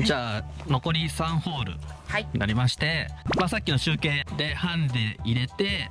じゃあ残り3ホールはい。になりまして、まあ、さっきの集計でハンデ入れて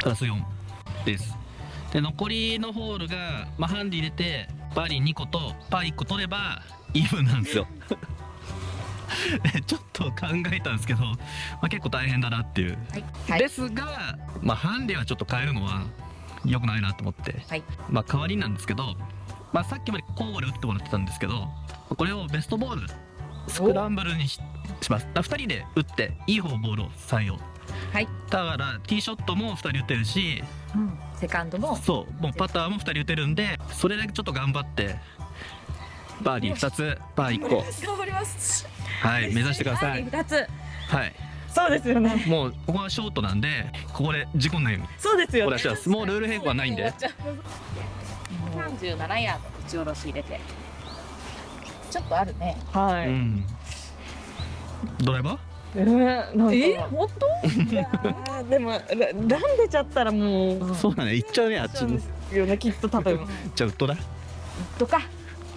プラス4です。で残りのホールが、まあ、ハンデ入れてバーディー2個とパー1個取ればイーブンなんですよ。で ちょっと考えたんですけど、まあ、結構大変だなっていう、はい。はい。ですが、まあ、ハンデはちょっと変えるのは良くないなと思って、はい。まあ、代わりなんですけど、まあ、さっきまで交互で打ってもらってたんですけどこれをベストボール。スクランブルにしします。だ2人で打っていい方ボールを採用。はい、だからティーショットも2人打てるしうん、セカンドも。そう。もうパターも2人打てるんでそれだけちょっと頑張ってバーディー2つパー1個。頑張ります。はい目指してください。二つ。はい。そうですよね。もうここはショートなんでここで事故んないように。そうですよね。もうルール変更はないんで。三十七ヤード打ち下ろし入れてちょっとあるね。はい、うん。ドライバー？えー、え本当？でもラランでちゃったらもう。そうだね。行っちゃうねあっちに。よねきっと多分。じゃあウッドだとか。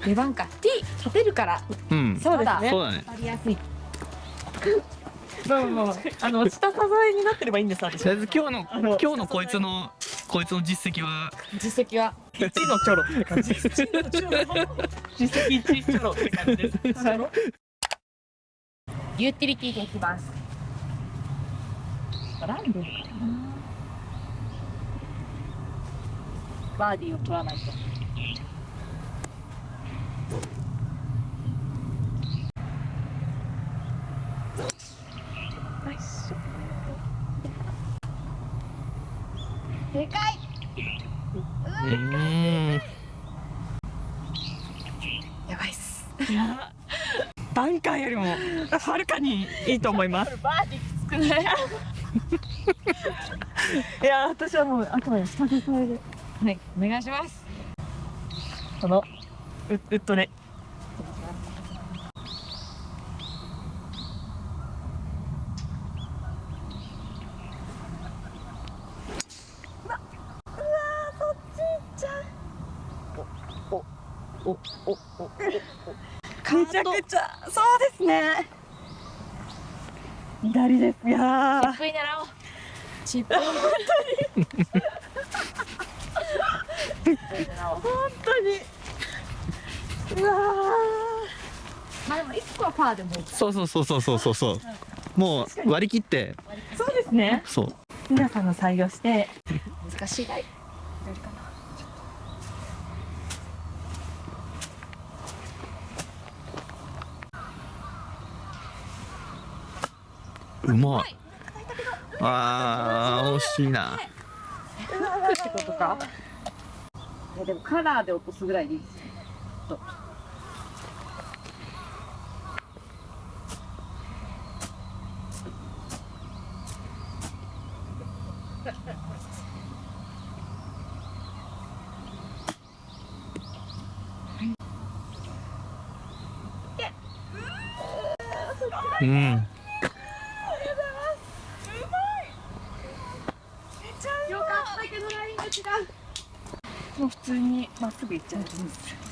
出番か。T 立てるから。うん。そうですね。そうだね。わかりやすい。まあまああの下支えになってればいいんです私。とりあえず今日の今日のこいつのこいつの実績は？実績は？1のチョロって感じ。です1のチョロ。実績1チョロって感じです。は いユーティリティでいきます。ランドルかな。バーディーを取らないとでかいうんやばいっすいやバンカーよりもはるかにいいと思います。い？いや私はもうあくまで下支えではいお願いします。このウウッドね。おおおめちゃくちゃそうですね左です。いやー。チップに狙おう。チップに狙おう。本当に。うわまあでも一個はパーでもそうそうそうそうそうそうそう。もう割り切って。ーそうですね。そう。皆さんの採用して。難しい。ライ左かなうまい。あー惜しいな。ってことかいやでもカラーで落とすぐらいでいいですうんよかったけどラインが違うもう普通にまっすぐ行っちゃう。んです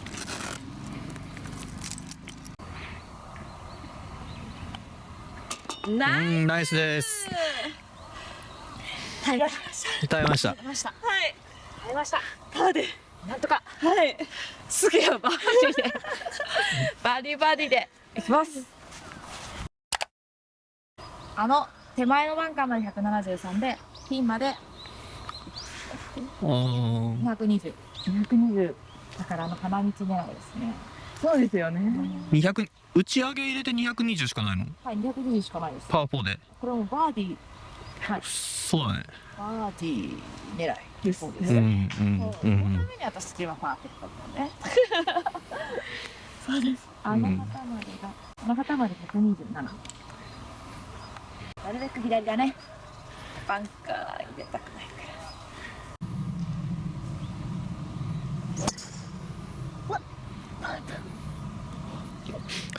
ナイうんナイスです。ス耐えました。耐えました。耐えました。はい耐えました。パーで。なんとか。はい。すげえバーディーで。バーディーバーディーで。いきます。あの手前のバンカーまで173でピンまで220 220だからあの花道狙いですね。そうですよね。200打ち上げ入れて220しかないの？はい220しかないです。パワー4で。これもバーディー。はい。そうだね。バーディー狙い。ですそうでうんう。ん。そのたうんめに私はパーフェクトだね。そうです。あの旗までが、あの旗まで127なるべく左だね。バンカー入れたく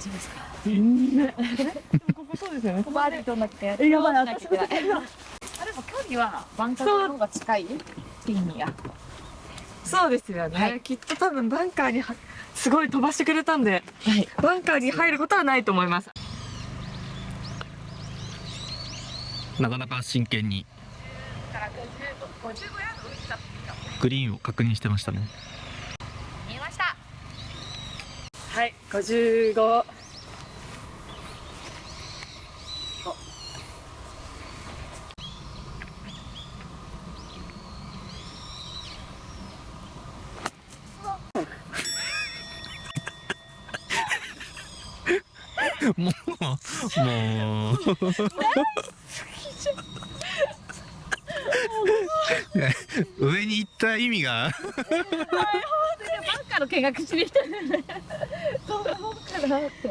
大丈夫ですか？全然ここそうですよね。バーディー取んなきゃえやばいなきゃいけないあでも距離はバンカーの方が近い？って意味やそうですよね、はい。きっと多分バンカーにはすごい飛ばしてくれたんではい。バンカーに入ることはないと思います。なかなか真剣に。グリーンを確認してましたね見えましたはい55もう もう。上に行った意味がの見学しに来た。んだよねどんなもんかなって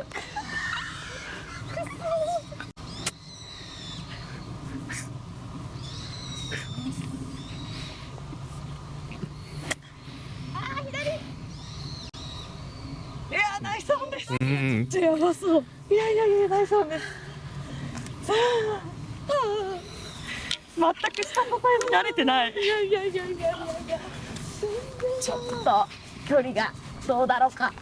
いやナイスオンです。やばそういやいやいやナイスオンです。さあ。全く下のサイズ慣れてない。いやいやいやいやいやいや。ちょっと距離がどうだろうか。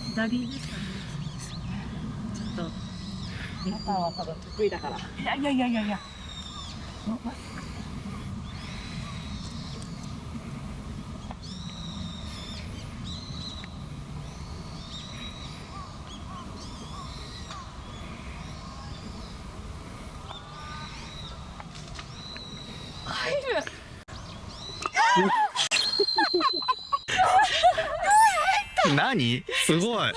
左ですかねちょっと。皆さんは多分得意だから。いやいやいやいやいや何？すごい。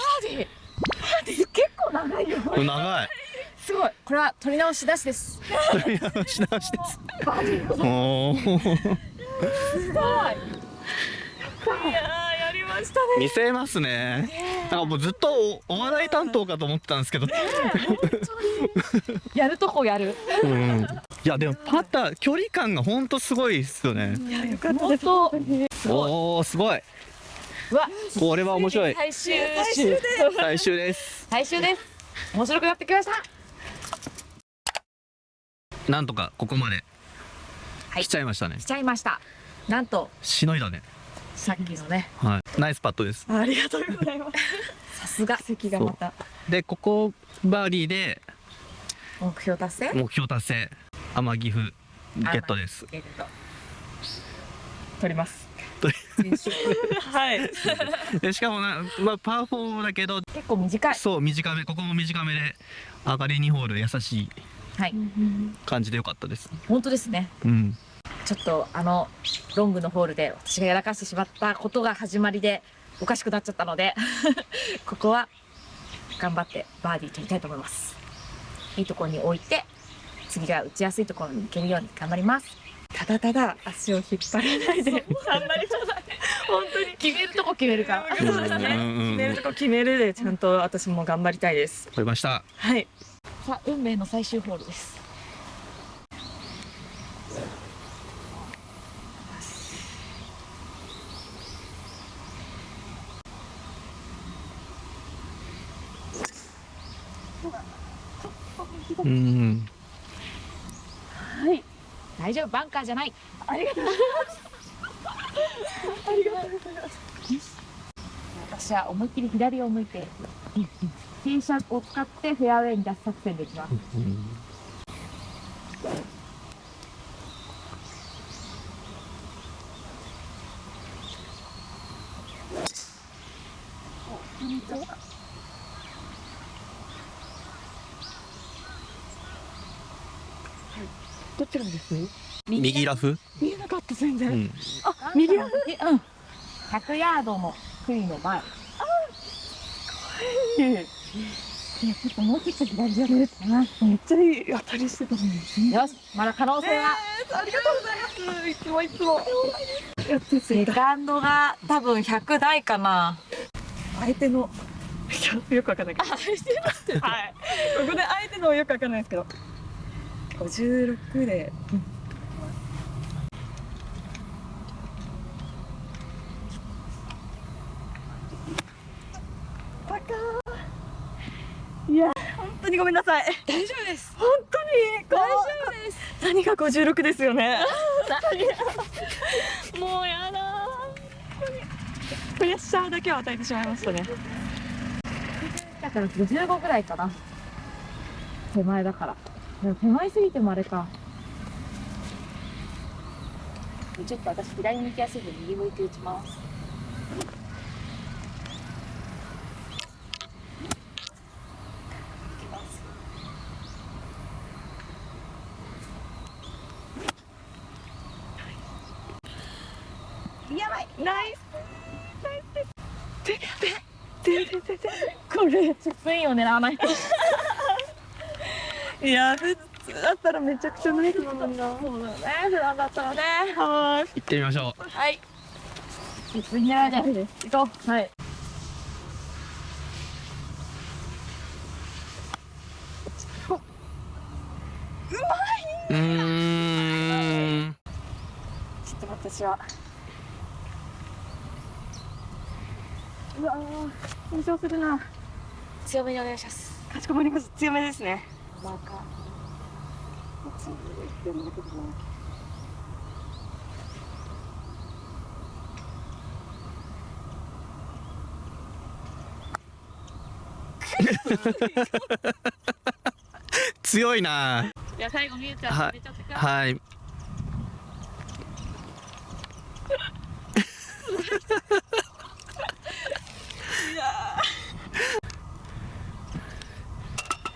結構長いよ。長い。すごい。これは取り直し出しです。取り直し直しです。すごい。いやーやりましたね。見せますね。なんかもうずっとおお笑い担当かと思ってたんですけど。やるとこやる。うん。いやでもパター距離感がほんとすごいですよね。いやよかった。です本当。おおすごい。うわ。これは面白い。最終終最終です。最終です。面白くなってきました。なんとかここまではい。来ちゃいましたね。しちゃいました。なんと。しのいだね。さっきのね。はい。ナイスパットです。ありがとうございます。さすが。席がまた。でここバーディーで目標達成？目標達成。天岐阜ゲットです。ゲット。取りますはい。でしかもな、まあ、パー4だけど。結構短い。そう短め。ここも短めで上がり2ホール優しい。はい。感じでよかったです。本当ですね。うん。ちょっとあのロングのホールで私がやらかしてしまったことが始まりでおかしくなっちゃったので ここは頑張ってバーディー取りたいと思います。いいところに置いて次が打ちやすいところに行けるように頑張りますただただ足を引っ張らないで。あんまりそうだ本当に。決めるとこ決めるか。ら決めるとこ決めるでちゃんと私も頑張りたいです。取りました。はい。さあ運命の最終ホールですうんはい大丈夫？バンカーじゃない。ありがとう。ございますありがとう。ございます私は思いっきり左を向いて傾斜を使ってフェアウェイに出す作戦できます。はいどちらです？右？ラフ？見えなかった全然、うん。あ右ラフ？うん。100ヤードの杭の前。いやちょっともうちょっと左じゃないかな。めっちゃいい当たりしてたのに。よしまだ可能性は。ありがとうございます。いつもいつも。やってセカンドが多分100台かな。相手の よくわかんないけど。はい。ここであえてのよくわかんないですけど。56で。バカーいや、本当にごめんなさい。大丈夫です本当に？大丈夫です。何が56ですよね？もうやだプレッシャーだけを与えてしまいましたね。だから55ぐらいかな手前だからでも手前すぎてもあれかちょっと私左に行きやすいんで右向いて打ちますやばいナイス。これ。チップインを狙わないといや普通だったらめちゃくちゃナイスなのにな。そうだよね普段だったらね。はーい。行ってみましょう。はい。チップイン狙わない。で行こう。はい。うーん。ちょっと私は。うわー緊張するな。強めにお願いします。かしこまりました。強めですね。強いな。いや最後みゆちゃんはい。めちゃくちゃはい。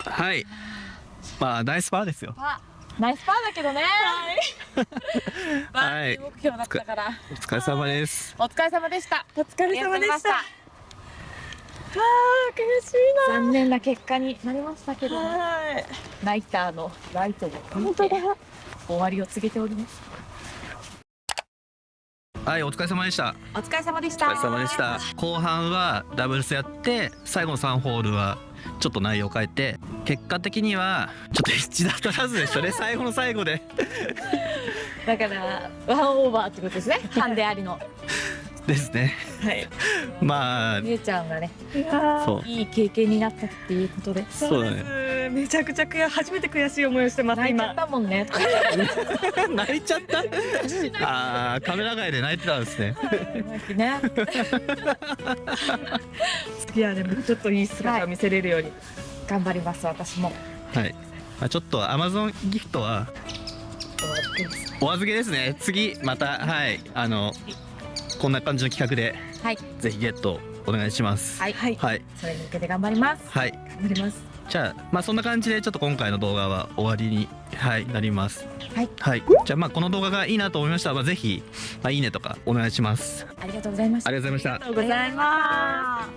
はい まあナイスパーですよ。パーナイスパーだけどね。バはい。目標だったから。お疲れ様です。お疲れ様でした。お疲れ様でした。あー悔しい残念な結果になりましたけどな。はい。ナイターのライトも本当だ。終わりを告げております。はいお疲れ様でした。お疲れ様でしお疲れ様でした。後半はダブルスやって最後の3ホールはちょっと内容を変えて結果的にはちょっと一打足らずでしたね。最後の最後で。だからワンオーバーってことですね。ハンデありの。ですね。はい。まあみゆちゃんがねいいい経験になったっていうことで。そうだね。めちゃくちゃ悔初めて悔しい思いをしてます今。泣いちゃったもんね。泣いちゃった？あーカメラ外で泣いてたんですね。ねいやでもちょっといい姿を見せれるように。頑張ります私も。はい、まあ、ちょっとアマゾンギフトはお預けですね。次またはい。あのこんな感じの企画ではい。ぜひゲットお願いします。はい。はい。はい。それに向けて頑張ります。はい。頑張ります。じゃあまあそんな感じでちょっと今回の動画は終わりにはいなります。はい。はい。じゃあまあこの動画がいいなと思いました。ら、まあ、ぜひ、まあ、いいねとかお願いします。ありがとうございました。ありがとうございました。ありがとうございます。